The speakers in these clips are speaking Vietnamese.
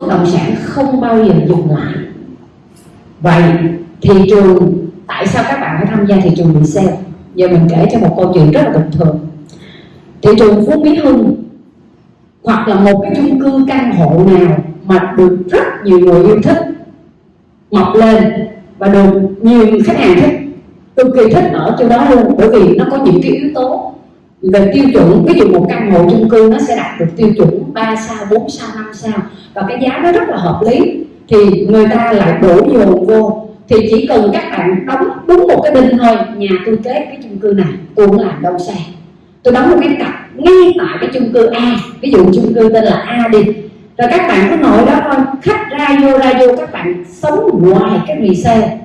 bất động sản không bao giờ dừng lại. Vậy thị trường, tại sao các bạn phải tham gia thị trường resale giờ mình kể cho một câu chuyện rất là bình thường. Thị trường phú mỹ hưng hoặc là một cái chung cư căn hộ nào mà được rất nhiều người yêu thích, mọc lên và được nhiều khách hàng thích, cực kỳ thích ở chỗ đó luôn, bởi vì nó có những cái yếu tố về tiêu chuẩn, ví dụ một căn hộ chung cư nó sẽ đạt được tiêu chuẩn 3 sao 4 sao 5 sao và cái giá nó rất là hợp lý thì người ta lại đổ dồn vô. Thì chỉ cần các bạn đóng đúng một cái đinh thôi, nhà tôi kế cái chung cư này, tôi cũng làm đâu xa tôi đóng một cái cặp ngay tại cái chung cư A, ví dụ chung cư tên là A đi. Rồi các bạn cứ ngồi đó thôi, khách ra vô ra vô, các bạn sống ngoài cái resale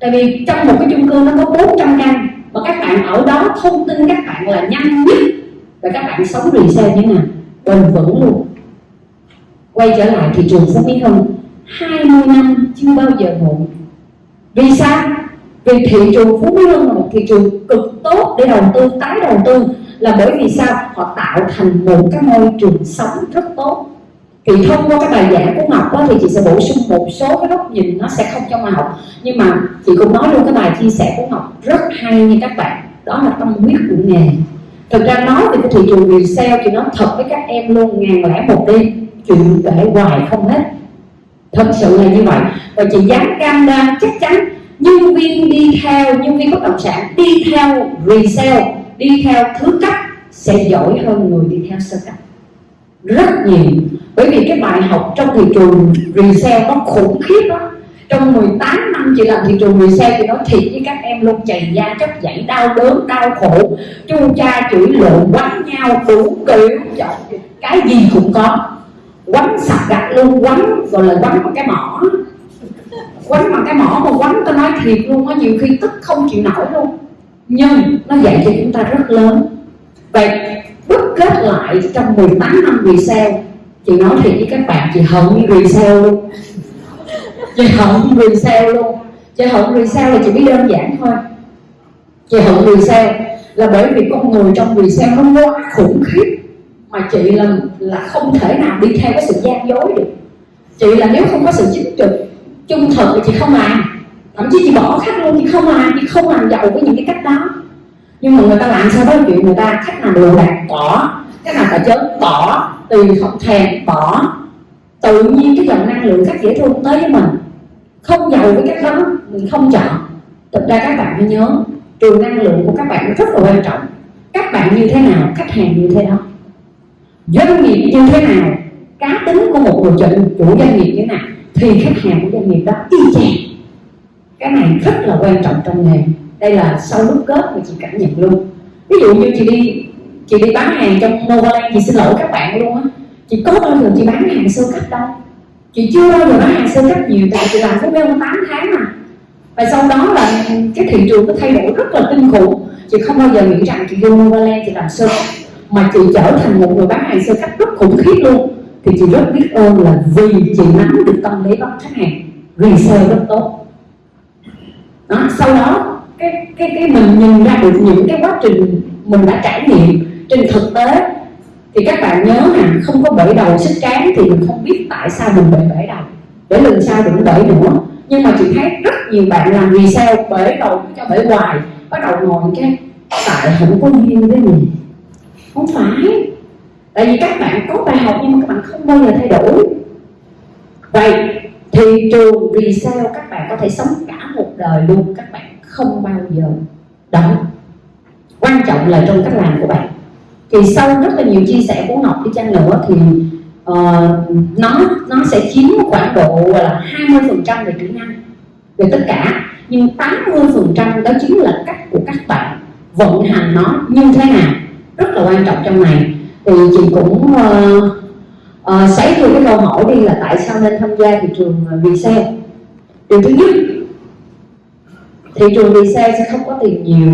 tại vì trong một cái chung cư nó có 400 căn và các bạn ở đó thông tin các bạn là nhanh nhất. Và các bạn sống rì xe như nào? Bền vững luôn. Quay trở lại thị trường phú mỹ hưng. 20 năm chưa bao giờ muộn. Vì sao? Vì thị trường phú mỹ hưng là một thị trường cực tốt để đầu tư, tái đầu tư là bởi vì sao? Họ tạo thành một cái môi trường sống rất tốt thì thông qua cái bài giảng của Ngọc đó, thì chị sẽ bổ sung một số cái góc nhìn nó sẽ không trong ngọc học. Nhưng mà chị cũng nói luôn cái bài chia sẻ của Ngọc rất hay như các bạn. Đó là tâm huyết của nghề. Thực ra nói về cái thị trường resale thì nói thật với các em luôn ngàn lẻ một đêm. Chuyện kể hoài không hết. Thật sự là như vậy. Và chị dám cam đoan chắc chắn nhân viên đi theo nhân viên bất động sản đi theo resale đi theo thứ cấp sẽ giỏi hơn người đi theo sơ cấp. Rất nhiều bởi vì cái bài học trong thị trường resale nó khủng khiếp lắm. Trong 18 năm chị làm thị trường resale thì nói thiệt với các em luôn chày da chất dãy đau đớn, đau khổ. Chu cha chửi lộn quánh nhau, đủ kiểu cái gì cũng có. Quánh sạch gạch luôn, quánh, gọi là quánh bằng cái mỏ. Quánh bằng cái mỏ mà quánh, tôi nói thiệt luôn á, nhiều khi tức không chịu nổi luôn. Nhưng nó dạy cho chúng ta rất lớn. Vậy đúc kết lại trong 18 năm resale chị nói thiệt với các bạn, chị hận resale sao luôn. Chị hận resale sao luôn. Chị hận resale sao là chị biết đơn giản thôi. Chị hận resale sao là bởi vì con người trong resale sao nó quá khủng khiếp mà chị là là không thể nào đi theo cái sự gian dối được. Chị là nếu không có sự chính trực, trung thực thì chị không làm. Thậm chí chị bỏ khách luôn, chị không làm, chị không làm giàu với những cái cách đó. Nhưng mà người ta làm sao đó chuyện người ta, khách nào đồ đạc bỏ khách nào chớn bỏ tùy không thèm bỏ. Tự nhiên cái dòng năng lượng khách dễ thương tới với mình. Không giàu với các đó mình không chọn. Thực ra các bạn phải nhớ trường năng lượng của các bạn rất là quan trọng. Các bạn như thế nào khách hàng như thế đó. Doanh nghiệp như thế nào cá tính của một người chủ, chủ doanh nghiệp như thế nào thì khách hàng của doanh nghiệp đó y chang. Cái này rất là quan trọng trong nghề. Đây là sau lúc kết mà chị cảm nhận luôn. Ví dụ như chị đi chị đi bán hàng trong Novaland chị xin lỗi các bạn luôn á. Chị có bao giờ chị bán hàng sơ cấp đâu? Chị chưa bao giờ bán hàng sơ cấp nhiều tại chị làm phú mêu 8 tháng mà và sau đó là cái thị trường nó thay đổi rất là kinh khủng. Chị không bao giờ nghĩ rằng chị vô Novaland chị làm sơ cấp. Mà chị trở thành một người bán hàng sơ cấp rất khủng khiếp luôn. Thì chị rất biết ơn là vì chị nắm được tâm lý bắt khách hàng. Resale rất tốt. Đó, sau đó cái cái cái mình nhìn ra được những cái quá trình mình đã trải nghiệm trên thực tế, thì các bạn nhớ nè không có bể đầu xích cán thì mình không biết tại sao mình bị bể đầu. Để lần sau đừng bể nữa. Nhưng mà chị thấy rất nhiều bạn làm vì sao bể đầu cho bể hoài, bắt đầu ngồi cái, tại không có duyên với mình. Không phải. Tại vì các bạn có bài học nhưng mà các bạn không bao giờ thay đổi. Vậy thị trường vì sao các bạn có thể sống cả một đời luôn, các bạn không bao giờ đó quan trọng là trong cách làm của bạn thì sau rất là nhiều chia sẻ của Ngọc đi chăng nữa thì uh, nó nó sẽ chiếm khoảng độ là 20 phần trăm về kỹ năng về tất cả. Nhưng 80 phần trăm đó chính là cách của các bạn vận hành nó như thế nào rất là quan trọng trong này. Thì chị cũng uh, uh, xoáy vô cái câu hỏi đi là tại sao nên tham gia thị trường ờ, resale điều thứ nhất thị trường resale sẽ không có tiền nhiều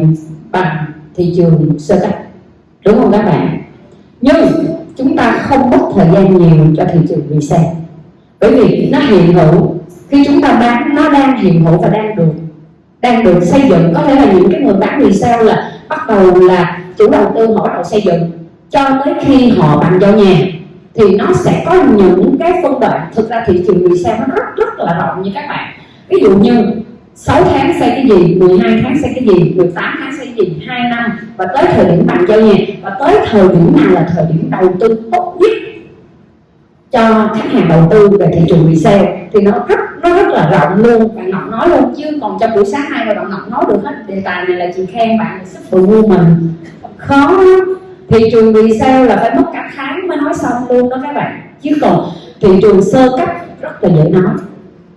bằng thị trường sơ cấp đúng không các bạn? Nhưng chúng ta không mất thời gian nhiều cho thị trường resale bởi vì nó hiện hữu, khi chúng ta bán, nó đang hiện hữu và đang được đang được xây dựng. Có thể là những cái người bán resale là bắt đầu là chủ đầu tư họ bắt đầu xây dựng, cho tới khi họ bàn giao nhà, thì nó sẽ có những cái phân đoạn. Thực ra thị trường resale nó rất rất là rộng như các bạn. Ví dụ như 6 tháng xây cái gì 12 tháng xây cái gì 18 tháng xây cái 2 năm, và tới thời điểm bạn giao nhà và tới thời điểm nào là thời điểm đầu tư tốt nhất cho khách hàng đầu tư về thị trường resale. Thì nó rất nó rất là rộng luôn, bạn ngọc nói luôn, chứ còn trong buổi sáng nay mà bạn ngọc nói được hết, đề tài này là chị khen bạn sức vụ mình. Khó thị trường resale là phải mất cả tháng mới nói xong luôn đó các bạn. Chứ còn thị trường sơ cấp rất là dễ nói,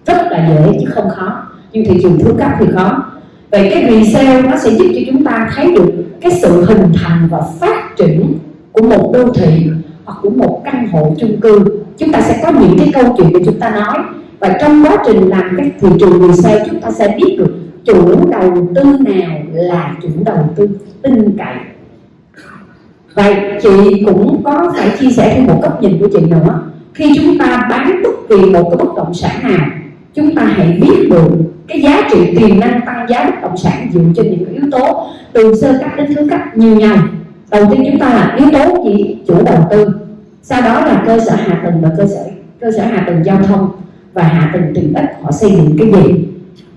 rất là dễ chứ không khó. Nhưng thị trường thứ cấp thì khó vậy cái resale nó sẽ giúp cho chúng ta thấy được cái sự hình thành và phát triển của một đô thị hoặc của một căn hộ chung cư. Chúng ta sẽ có những cái câu chuyện để chúng ta nói. Và trong quá trình làm cái thị trường resale chúng ta sẽ biết được chủ đầu tư nào là chủ đầu tư tin cậy. Vậy chị cũng có phải chia sẻ thêm một góc nhìn của chị nữa. Khi chúng ta bán bất kỳ một cái bất động sản nào, chúng ta hãy biết được cái giá trị tiềm năng tăng, giá bất động sản dựa trên những yếu tố từ sơ cấp đến thứ cấp như nhau. Đầu tiên chúng ta là yếu tố gì chủ đầu tư, sau đó là cơ sở hạ tầng và cơ sở cơ sở hạ tầng giao thông và hạ tầng tiện ích họ xây dựng cái gì.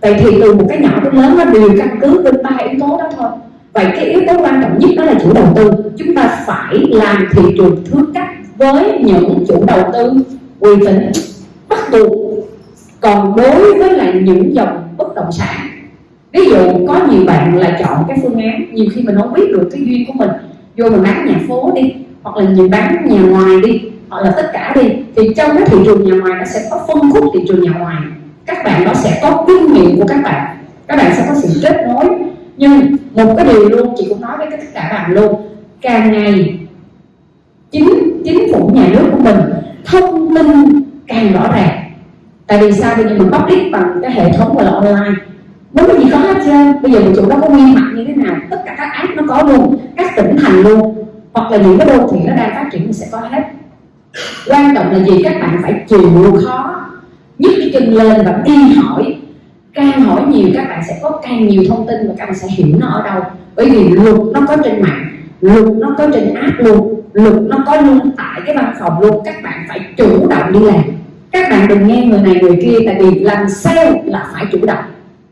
Vậy thì từ một cái nhỏ đến lớn nó đều căn cứ trên ba yếu tố đó thôi. Vậy cái yếu tố quan trọng nhất đó là chủ đầu tư. Chúng ta phải làm thị trường thứ cấp với những chủ đầu tư uy tín, bắt buộc còn đối với lại những dòng bất động sản, ví dụ có nhiều bạn là chọn cái phương án, nhiều khi mình không biết được cái duyên của mình, vô mình bán nhà phố đi, hoặc là nhiều bán nhà ngoài đi, hoặc là tất cả đi, thì trong cái thị trường nhà ngoài nó sẽ có phân khúc thị trường nhà ngoài. Các bạn nó sẽ có kinh nghiệm của các bạn các bạn sẽ có sự kết nối. Nhưng một cái điều luôn, chị cũng nói với tất cả bạn luôn, càng ngày chính chính phủ nhà nước của mình thông tin càng rõ ràng tại vì sao? Bây giờ mình public bằng cái hệ thống gọi là online. Muốn cái gì có hết trơn bây giờ một chủ đó có nguyên mặt như thế nào? Tất cả các app nó có luôn, các tỉnh thành luôn. Hoặc là những cái đô thị nó đang phát triển thì sẽ có hết. Quan trọng là gì? Các bạn phải chịu khó. Nhấc cái chân lên và đi hỏi. Càng hỏi nhiều, các bạn sẽ có càng nhiều thông tin và các bạn sẽ hiểu nó ở đâu. Bởi vì luật nó có trên mạng, luật nó có trên app luôn, luật nó có luôn tại cái văn phòng luôn. Các bạn phải chủ động đi làm các bạn đừng nghe người này người kia tại vì làm sale là phải chủ động.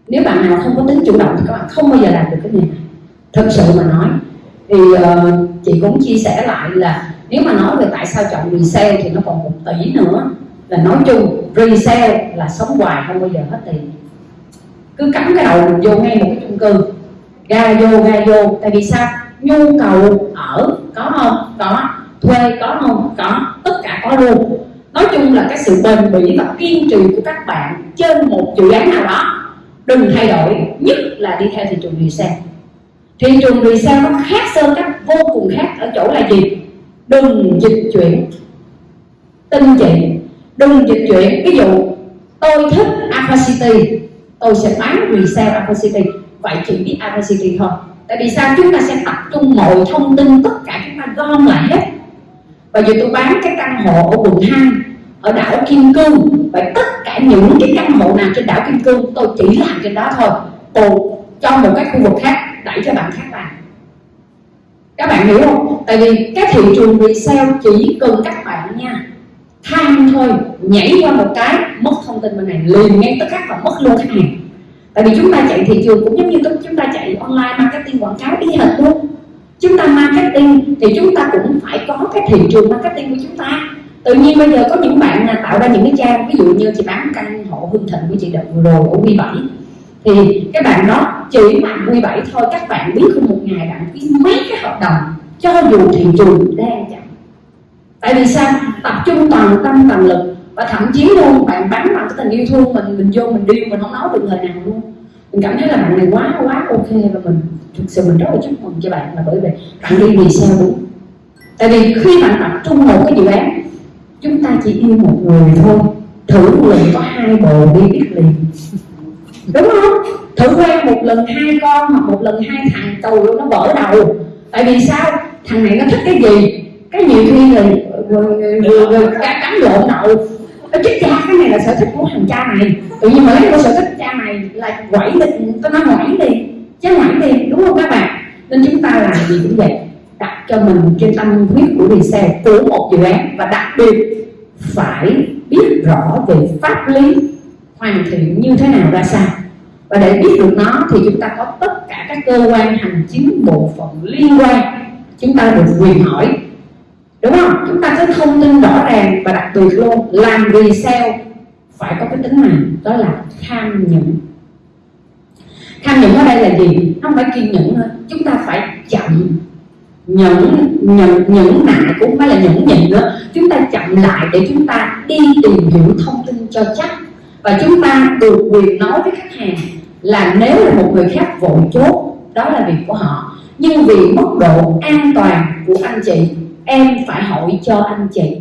Nếu bạn nào không có tính chủ động thì các bạn không bao giờ làm được cái này. Thật sự mà nói thì uh, chị cũng chia sẻ lại là nếu mà nói về tại sao chọn resale thì nó còn một tỷ nữa là nói chung resale là sống hoài không bao giờ hết tiền. Cứ cắm cái đầu mình vô ngay một cái chung cư ga vô ga vô. Tại vì sao? Nhu cầu ở có không? Có. Thuê có không? Có. Tất cả có luôn nói chung là cái sự bền bỉ và kiên trì của các bạn trên một dự án nào đó, đừng thay đổi, nhất là đi theo thị trường resale. Thị trường resale nó khác sơn các, vô cùng khác ở chỗ là gì? Đừng dịch chuyển tin chị. Đừng dịch chuyển, ví dụ, tôi thích Alpha City, tôi sẽ bán resale Alpha City. Vậy chỉ biết Alpha City thôi. Tại vì sao? Chúng ta sẽ tập trung mọi thông tin, tất cả chúng ta gom lại hết. Và giờ tôi bán cái căn hộ ở quận 2 ở đảo Kim Cương. Và tất cả những cái căn hộ nào trên đảo Kim Cương, tôi chỉ làm trên đó thôi. Tôi cho một cái khu vực khác đẩy cho bạn khác làm các bạn hiểu không? Tại vì cái thị trường resale chỉ cần các bạn nha tham thôi, nhảy qua một cái, mất thông tin bên này, liền ngay tức khắc và mất luôn khách hàng. Tại vì chúng ta chạy thị trường cũng giống như chúng ta chạy online marketing, quảng cáo y hệt luôn. Chúng ta marketing thì chúng ta cũng phải có cái thị trường marketing của chúng ta tự nhiên bây giờ có những bạn là tạo ra những cái trang, ví dụ như chị bán căn hộ hưng thịnh của chị đợt vừa rồi ở quy bảy, thì các bạn đó chỉ mạnh quy bảy thôi. Các bạn biết không một ngày bạn ký mấy cái hợp đồng cho dù thị trường đang chậm. Tại vì sao? Tập trung toàn tâm, toàn lực và thậm chí luôn bạn bán bằng cái tình yêu thương mình mình vô, mình điêu mình không nói được lời nào luôn. Mình cảm thấy là bạn này quá quá ok và mình thực sự mình rất là chúc mừng cho bạn. Là bởi vì bạn đi vì sao? Đúng tại vì khi bạn tập trung một cái dự án chúng ta chỉ yêu một người thôi. Thử một lần có hai bồ đi biết liền. Đúng không? Thử quen một lần hai con hoặc một lần hai thằng tù nó vỡ đầu. Tại vì sao? Thằng này nó thích cái gì? Cái nhiều khi là cắn lộn đầu nó chết cha, cái này là sở thích của thằng cha này tự nhiên mà lấy cái sở thích cha này là quẩy đi tôi nói quẩy đi, chứ quẩy đi, đúng không các bạn? Nên chúng ta làm gì cũng vậy cho mình trên tâm huyết của resale của một dự án và đặc biệt phải biết rõ về pháp lý hoàn thiện như thế nào ra sao. Và để biết được nó thì chúng ta có tất cả các cơ quan hành chính bộ phận liên quan. Chúng ta được quyền hỏi, đúng không? Chúng ta có thông tin rõ ràng và đặc biệt luôn, làm vì sao phải có cái tính này đó là tham nhũng. Tham nhũng ở đây là gì? Không phải kiên nhẫn thôi. Chúng ta phải chậm nhẫn nhẫn nhẫn nại cũng phải là nhẫn nhịn nữa. Chúng ta chậm lại để chúng ta đi tìm hiểu thông tin cho chắc. Và chúng ta được quyền nói với khách hàng là nếu là một người khác vội chốt, đó là việc của họ. Nhưng vì mức độ an toàn của anh chị, em phải hỏi cho anh chị.